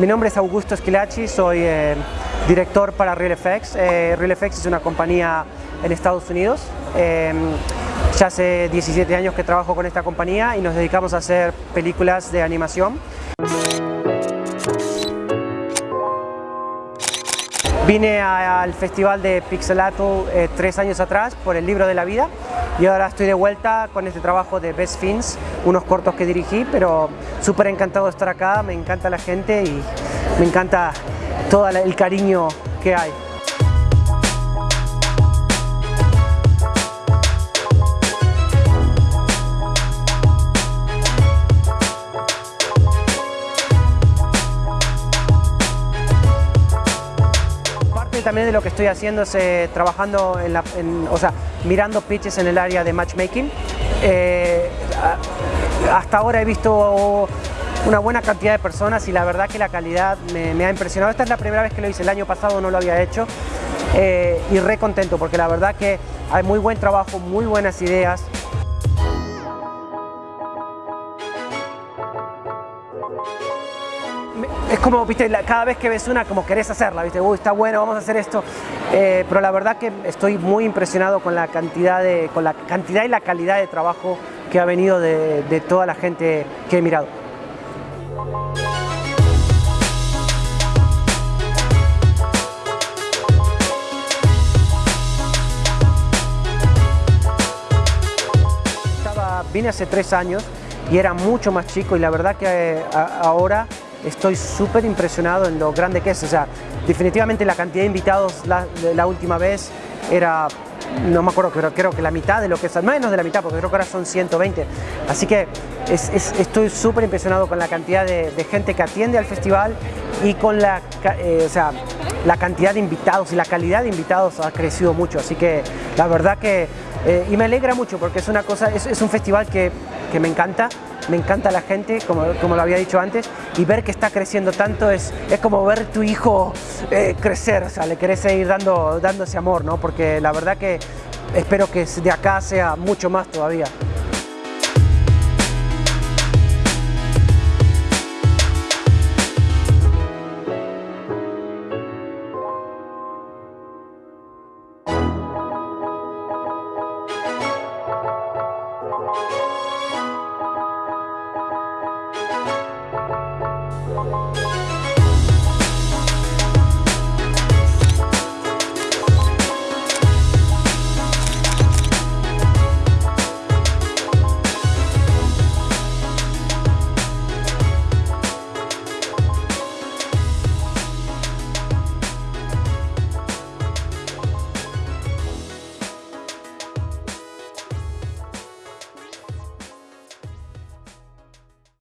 Mi nombre es Augusto Esquilachi, soy eh, director para RealFX. Eh, RealFX es una compañía en Estados Unidos. Eh, ya hace 17 años que trabajo con esta compañía y nos dedicamos a hacer películas de animación. Vine al festival de Pixelato eh, tres años atrás por el libro de la vida y ahora estoy de vuelta con este trabajo de Best Fins, unos cortos que dirigí, pero súper encantado de estar acá, me encanta la gente y me encanta todo el cariño que hay. Parte también de lo que estoy haciendo es eh, trabajando en la, en- o sea, mirando pitches en el área de matchmaking. Eh, hasta ahora he visto una buena cantidad de personas y la verdad que la calidad me, me ha impresionado. Esta es la primera vez que lo hice, el año pasado no lo había hecho eh, y re contento porque la verdad que hay muy buen trabajo, muy buenas ideas. Es como, viste, cada vez que ves una, como querés hacerla, viste, uy, está bueno, vamos a hacer esto. Eh, pero la verdad que estoy muy impresionado con la cantidad de, con la cantidad y la calidad de trabajo que ha venido de, toda la gente que he mirado. Vine hace tres años y era mucho más chico y la verdad que eh, ahora estoy súper impresionado en lo grande que es. O sea, definitivamente la cantidad de invitados la, última vez era, no me acuerdo, pero creo que la mitad de lo que es, menos de la mitad, porque creo que ahora son 120. Así que es- es- estoy súper impresionado con la cantidad de, gente que atiende al festival y con la, eh, o sea, la cantidad de invitados y la calidad de invitados ha crecido mucho. Así que la verdad que, eh, y me alegra mucho porque es una cosa, es, es un festival que, que me encanta, me encanta la gente, como, como lo había dicho antes, y ver que está creciendo tanto es, es como ver tu hijo eh, crecer, o sea, le querés seguir dando, dando ese amor, ¿no? Porque la verdad que espero que de acá sea mucho más todavía.